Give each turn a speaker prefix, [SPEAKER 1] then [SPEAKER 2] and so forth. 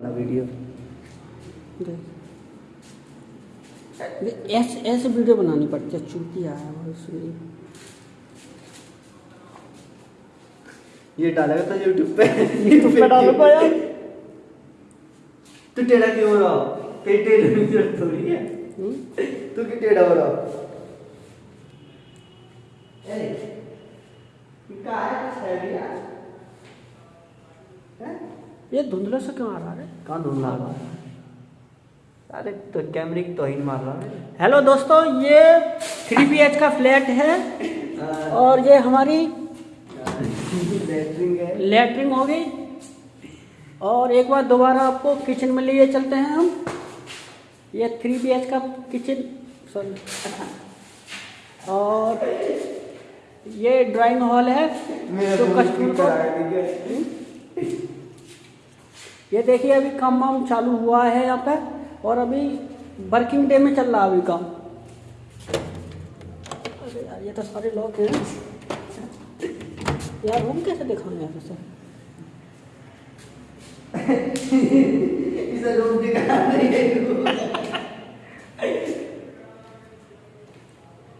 [SPEAKER 1] Video.
[SPEAKER 2] ऐसे ऐसे video बनानी पड़ती है चूती आया है इसलिए
[SPEAKER 1] ये डालेगा तो यूट्यूब पे।
[SPEAKER 2] यूट्यूब पे डालूँगा यार।
[SPEAKER 1] तू टेढ़ा क्यों हो रहा तेरी टेढ़े की ज़रूरत थोड़ी है।
[SPEAKER 2] हम्म?
[SPEAKER 1] तू क्यों टेढ़ा हो रहा ये क्या है कुछ है यार। हैं?
[SPEAKER 2] ये धुंधला से क्यों आ रहा है?
[SPEAKER 1] कहाँ ढूंढ रहा है? अरे तो कैमरे की तोहिन मार रहा है।
[SPEAKER 2] हेलो दोस्तों ये थ्री बी एच का फ्लैट है और ये हमारी
[SPEAKER 1] लेटरिंग हो।
[SPEAKER 2] गई और एक बार दोबारा आपको किचन में लिए चलते हैं हम। ये थ्री बी एच का किचन सॉरी और ये ड्राइंग हॉल है
[SPEAKER 1] तो
[SPEAKER 2] कस्टमर को ये देखिए, अभी काम वाम चालू हुआ है यहाँ पे, और अभी वर्किंग डे में चल रहा अभी काम। अरे यार, ये तो सारे लोग हैं। यार रूम कैसे दिखाएँ यहाँ पे सर?
[SPEAKER 1] इसे रूम दिखा